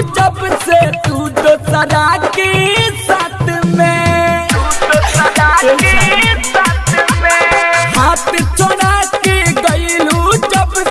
जब से तू तो सदा की